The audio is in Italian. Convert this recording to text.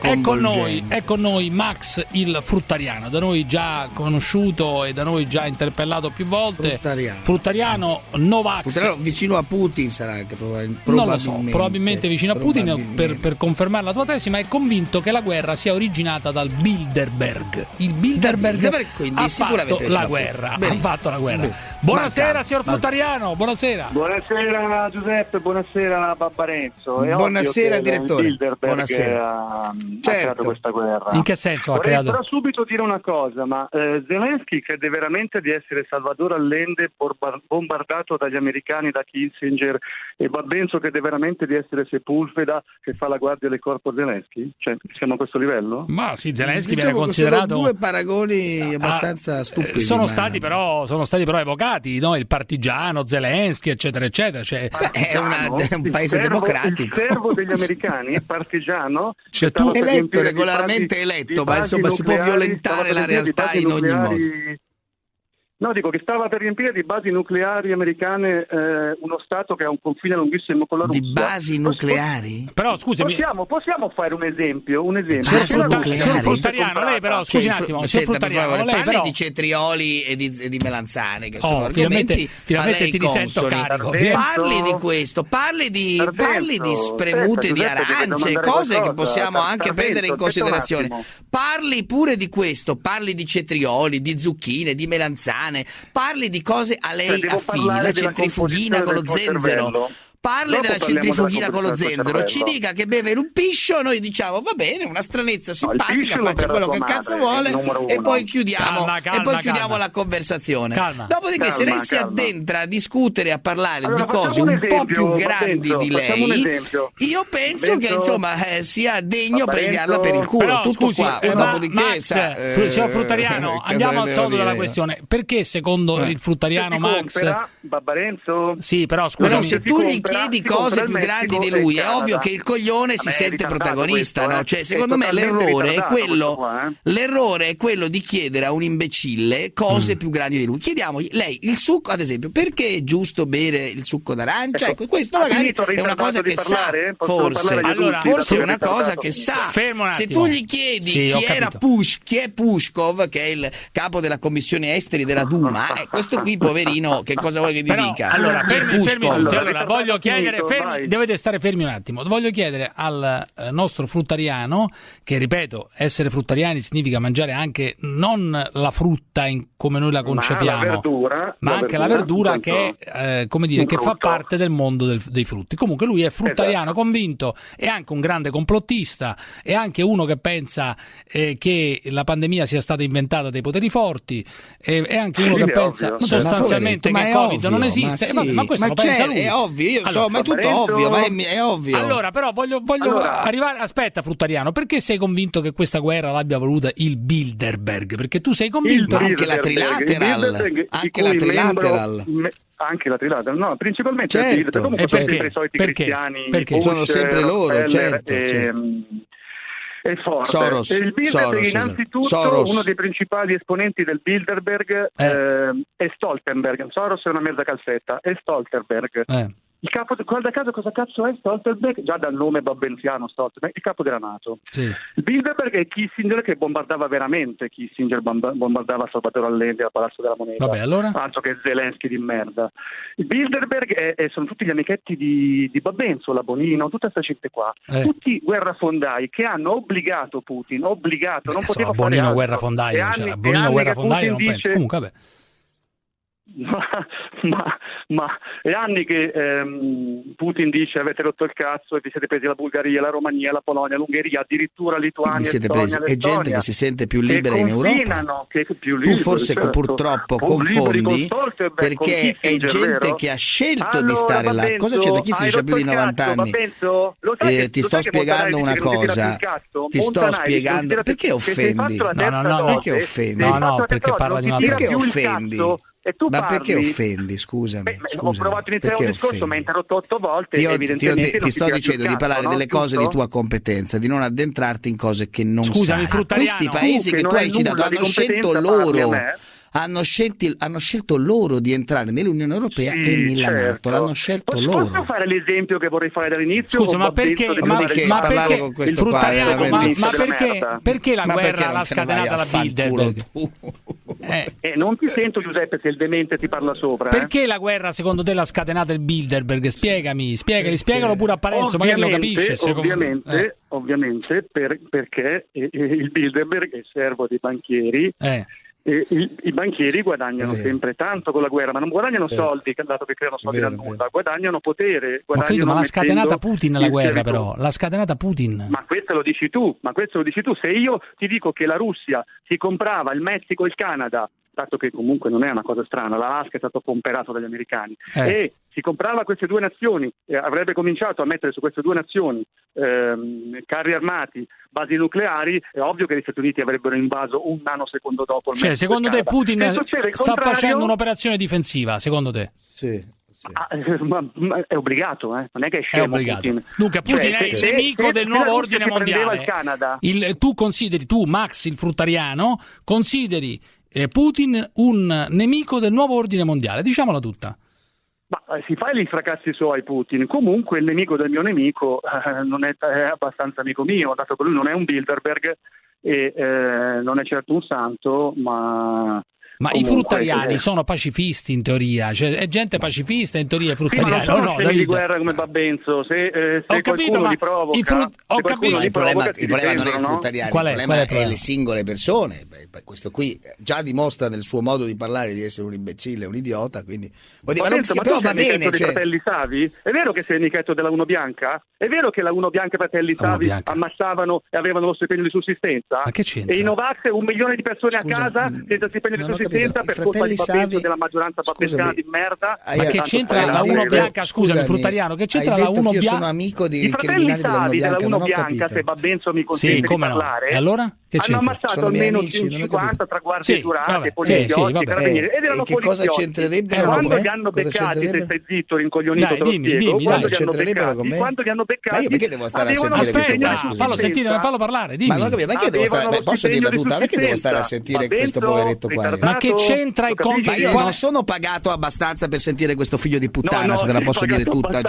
È con, noi, è con noi Max il fruttariano, da noi già conosciuto e da noi già interpellato più volte. Fruttariano. Fruttariano Novax. Fruttariano vicino a Putin sarà anche probabilmente. Non lo so, probabilmente vicino a Putin per, per, confermare la tua tesi, ma è convinto che la guerra sia originata dal Bilderberg. Il Bilderberg, Bilderberg quindi, ha fatto la guerra. Ha fatto la guerra. Buonasera, Manca. signor Fruttariano. Buonasera. Buonasera Giuseppe, buonasera Babbarenzo. Buonasera direttore. Buonasera certo. ha creato questa guerra. In che senso Vorrei ha creato? però subito dire una cosa, ma eh, Zelensky crede veramente di essere Salvador Allende bombardato dagli americani da Kissinger e Babbenzo crede veramente di essere Sepulveda che fa la guardia del corpo Zelensky? Cioè, siamo a questo livello? Ma sì, Zelensky diciamo viene considerato... Sono due paragoni abbastanza ah, stupidi. Sono, stati però, sono stati però evocati, no? il partigiano, Zelensky, eccetera, eccetera. Cioè... è, una, è, un paese servo, democratico. Il servo degli americani, il partigiano... Cioè, tu eletto, regolarmente basi, eletto, ma insomma si può violentare la realtà in ogni modo. No, dico che stava per riempire di basi nucleari americane eh, uno Stato che ha un confine lunghissimo con la Russia. Di basi nucleari? Però scusami. Possiamo, possiamo fare un esempio? Un esempio. Basi signor nucleari? Fruttariano, lei però, scusi un attimo, senta, Fruttariano, lei parli però... di cetrioli e di, e di melanzane, che oh, sono finalmente, argomenti finalmente ti risento carico. Parli di questo, parli di, parli di spremute di arance, cose che possiamo anche prendere in considerazione. Parli pure di questo, parli di cetrioli, di zucchine, di melanzane, parli di cose a lei cioè, affini, la centrifughina con lo zenzero. Cervello parli Dopo della centrifugina con lo zenzero, ci dica che beve un piscio, noi diciamo va bene, una stranezza simpatica, no, faccia quello che cazzo vuole e poi chiudiamo, calma, calma, e poi chiudiamo calma. la conversazione. Calma. Dopodiché se lei si addentra a discutere, a parlare allora, di cose un, un, esempio, po' più grandi Parenzo, di lei, io penso Parenzo, che insomma eh, sia degno pregarla per il culo, però, tutto scusi, qua. eh, Dopodiché, Max, sa, eh, signor Fruttariano, andiamo al soldo della questione. Perché secondo il Fruttariano Max... Babbarenzo? Sì, però scusa. Però se tu gli chiedi cose più grandi di lui, è ovvio che il coglione si sente protagonista, no? Cioè, secondo me l'errore è quello l'errore è quello di chiedere a un imbecille cose più grandi di lui. Chiediamogli lei il succo, ad esempio, perché è giusto bere il succo d'arancia? Ecco, questo magari è una cosa che sa, forse. Allora, forse è una cosa che sa. Se tu gli chiedi Sì, chi era. Push, chi è Pushkov, che è il capo della commissione esteri della Duma, eh, questo qui poverino, che cosa vuoi che ti Però, dica? allora, Chi è fermi, fermi, Allora, voglio chiedere, finito, fermi, dovete stare fermi un attimo. Voglio chiedere al eh, nostro fruttariano, che ripeto, essere fruttariani significa mangiare anche non la frutta in- come noi la concepiamo, la verdura, ma la anche la verdura, verdura che, eh, come dire, che fa parte del mondo del- dei frutti. Comunque lui è fruttariano Esatto. convinto, è anche un grande complottista, è anche uno che pensa eh, che la pandemia sia stata inventata dai poteri forti, eh, è anche uno Sì, che è pensa ovvio. sostanzialmente Ma che Covid ovvio, non ma esiste. sì, Eh, vabbè, ma questo lo c'è, pensa lui. È ovvio, io so, ma è tutto Parenzo- ovvio, ma è, è ovvio. Allora, però voglio, voglio Allora- arrivare. Aspetta, Fruttariano, perché sei convinto che questa guerra l'abbia voluta il Bilderberg? Perché tu sei convinto. Ma anche la trilateral, il anche la trilateral. membro- me- anche la trilateral, no, principalmente Certo. il Bilderberg. Comunque sono perché? sempre i soliti Perché? cristiani. Perché? Bush, Sono sempre loro, Rockefeller certo, e, certo. e Ford. Soros, il Bilderberg, Soros, esatto. innanzitutto, Soros. uno dei principali esponenti del Bilderberg Eh. eh, è Stoltenberg. Soros è una mezza calzetta, è Stoltenberg. Eh. Il capo, guarda caso cosa cazzo è Stoltenberg? Già dal nome babbenziano Stoltenberg, il capo della Nato. Sì. Il Bilderberg è Kissinger che bombardava veramente, Kissinger bomba- bombardava Salvatore Allende al Palazzo della Moneta. Vabbè, allora? Altro che Zelensky di merda. Il Bilderberg è- è- sono tutti gli amichetti di, di Babbenzo, la Bonino, tutta questa gente qua. Eh. Tutti guerrafondai che hanno obbligato Putin, obbligato, non Beh, poteva insomma, fare Bonino altro. guerrafondaio, E cioè, anni- e Bonino guerrafondaio non Putin penso. dice- Comunque, vabbè. Ma, ma, ma è anni che ehm, Putin dice avete rotto il cazzo e vi siete presi la Bulgaria, la Romania, la Polonia, l'Ungheria, addirittura Lituania, Vi siete Estonia, presi, è gente che si sente più libera in Europa. che più Tu liberi, forse certo. purtroppo liberi con confondi Stoltenberg, con perché è gente vero? che ha scelto di Allora, stare là. Cosa c'è da chi si dice più di rotto il 90 cazzo, anni? Sai Eh, che- ti lo sto spiegando una cosa. Ti sto spiegando- perché sei offendi? No, no, no, Perché offendi? No, no, perché parla di una Perché offendi? E Ma parli- perché offendi? Scusami. Beh, beh, ho scusami. provato a iniziare Perché un discorso, mi hai interrotto otto volte. Ti, ho- ti ho de- non ti sto dicendo di parlare no? delle cose di Giusto? tua competenza, di non addentrarti in cose che non Scusami, sai. Questi paesi Tu, che non tu hai citato di hanno scelto loro. hanno, scelti, hanno, scelto loro di entrare nell'Unione Europea sì, e nella certo. Nato, l'hanno scelto Posso loro. Posso fare l'esempio che vorrei fare dall'inizio? Scusa, ma perché, ma, perché, ma perché con questo qua, ma, ma perché, perché, la ma guerra l'ha scatenata la Bilderberg? Eh. eh. non ti sento Giuseppe se il demente ti parla sopra. Eh. Perché la guerra secondo te l'ha scatenata il Bilderberg? Spiegami, spiegami, spiegalo pure a Parenzo, magari lo capisce. Ovviamente, eh. ovviamente per, perché il Bilderberg è servo dei banchieri. Eh e i, i, banchieri guadagnano sempre tanto con la guerra, ma non guadagnano certo. soldi, dato che creano soldi dal nulla, guadagnano potere. Guadagnano ma, credo, ma l'ha scatenata Putin la guerra, però. L'ha scatenata Putin. Ma questo lo dici tu, ma questo lo dici tu. Se io ti dico che la Russia si comprava il Messico e il Canada dato che comunque non è una cosa strana, l'Alaska è stato comperato dagli americani eh. e si comprava queste due nazioni, eh, avrebbe cominciato a mettere su queste due nazioni ehm, carri armati, basi nucleari, è ovvio che gli Stati Uniti avrebbero invaso un nanosecondo dopo. Il cioè, secondo te Putin sta facendo un'operazione difensiva, secondo te? Sì. Sì. Ah, eh, ma, ma è obbligato, eh? non è che è scemo. È obbligato. Putin. Dunque, Putin cioè, è il nemico se, del nuovo ordine mondiale. Il Canada. Il, tu consideri, tu Max, il fruttariano, consideri eh, Putin un nemico del nuovo ordine mondiale, diciamola tutta. Ma eh, si fa gli fracassi suoi Putin, comunque il nemico del mio nemico eh, non è, è, abbastanza amico mio, dato che lui non è un Bilderberg e eh, non è certo un santo, ma ma Comunque, i fruttariani sono pacifisti in teoria, cioè è gente pacifista in teoria i fruttariani. Sì, ma non sono no, di guerra come Babenzo, se, eh, se ho capito, ma li provoca, i frut- ho capito. il problema, il problema non è il fruttariano, Qual è, il problema è, è, le singole persone. Beh, questo qui già dimostra nel suo modo di parlare di essere un imbecille, un idiota, quindi dire, ma, non si, ma però va bene, cioè... fratelli Savi? È vero che sei il nichetto della Uno Bianca? È vero che la Uno Bianca e fratelli Savi ammassavano e avevano lo stipendio di sussistenza? Ma che c'entra? E i Novax un milione di persone a casa senza stipendio di sussistenza per colpa di Savi della maggioranza papescana di merda. Ma che c'entra la Uno Bianca? Scusami, Fruttariano, che c'entra la Uno Bianca? Io sono amico di criminali della Uno Bianca, Uno Bianca se Babenzo mi consente di parlare. E allora? Che hanno ammazzato almeno 50 tra guardie giurate, poliziotti, carabinieri ed erano che cosa c'entrerebbero quando li hanno beccati se stai zitto rincoglionito te lo spiego. quando li hanno beccati quando li hanno beccati ma io perché devo stare a sentire questo qua fallo sentire fallo parlare dimmi. ma non capito perché devo stare posso dirla tutta? Perché devo stare a sentire questo poveretto qua? ma che c'entra i conti io non sono pagato abbastanza per sentire questo figlio di puttana, se te la posso dire tutta.